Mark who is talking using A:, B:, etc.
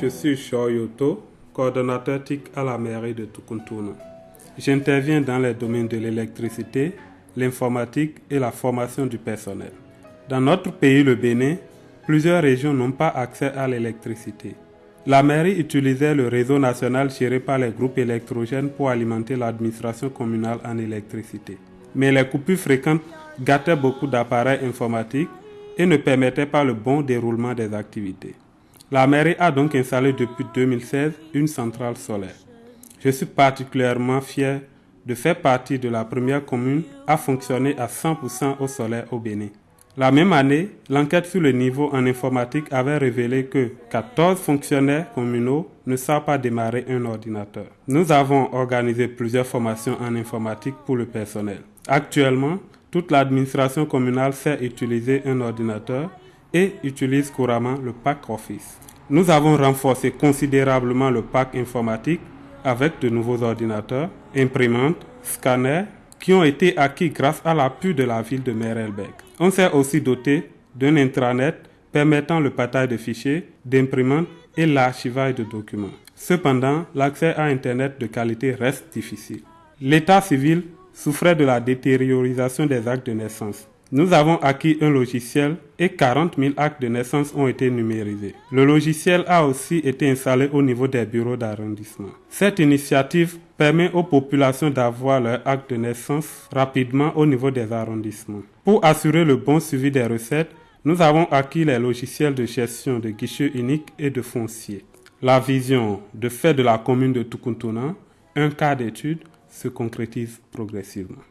A: je suis Shoyoto, coordonnateur TIC à la mairie de Tukuntuna. J'interviens dans les domaines de l'électricité, l'informatique et la formation du personnel. Dans notre pays, le Bénin, plusieurs régions n'ont pas accès à l'électricité. La mairie utilisait le réseau national géré par les groupes électrogènes pour alimenter l'administration communale en électricité. Mais les coupures fréquentes gâtaient beaucoup d'appareils informatiques et ne permettaient pas le bon déroulement des activités. La mairie a donc installé depuis 2016 une centrale solaire. Je suis particulièrement fier de faire partie de la première commune à fonctionner à 100% au solaire au Bénin. La même année, l'enquête sur le niveau en informatique avait révélé que 14 fonctionnaires communaux ne savent pas démarrer un ordinateur. Nous avons organisé plusieurs formations en informatique pour le personnel. Actuellement, toute l'administration communale sait utiliser un ordinateur et utilise couramment le pack Office. Nous avons renforcé considérablement le pack informatique avec de nouveaux ordinateurs, imprimantes, scanners qui ont été acquis grâce à l'appui de la ville de Merelbeck. On s'est aussi doté d'un intranet permettant le partage de fichiers, d'imprimantes et l'archivage de documents. Cependant, l'accès à Internet de qualité reste difficile. L'état civil souffrait de la détériorisation des actes de naissance. Nous avons acquis un logiciel et 40 000 actes de naissance ont été numérisés. Le logiciel a aussi été installé au niveau des bureaux d'arrondissement. Cette initiative permet aux populations d'avoir leur acte de naissance rapidement au niveau des arrondissements. Pour assurer le bon suivi des recettes, nous avons acquis les logiciels de gestion de guichets uniques et de fonciers. La vision de fait de la commune de Tukuntuna, un cas d'étude, se concrétise progressivement.